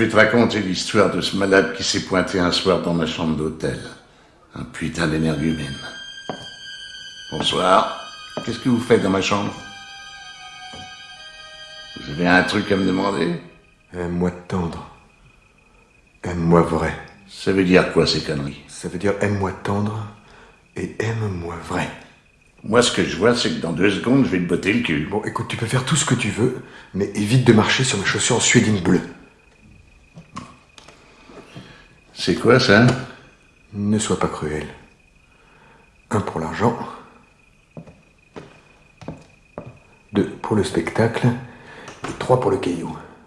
Je vais te raconter l'histoire de ce malade qui s'est pointé un soir dans ma chambre d'hôtel. Un putain d'énergumène. Bonsoir. Qu'est-ce que vous faites dans ma chambre? Vous avez un truc à me demander? Aime-moi tendre. Aime-moi vrai. Ça veut dire quoi ces conneries? Ça veut dire aime-moi tendre et aime-moi vrai. Moi, ce que je vois, c'est que dans deux secondes, je vais te botter le cul. Bon, écoute, tu peux faire tout ce que tu veux, mais évite de marcher sur mes chaussures en suédine bleue. C'est quoi ça Ne sois pas cruel. Un pour l'argent. Deux pour le spectacle. Et trois pour le caillou.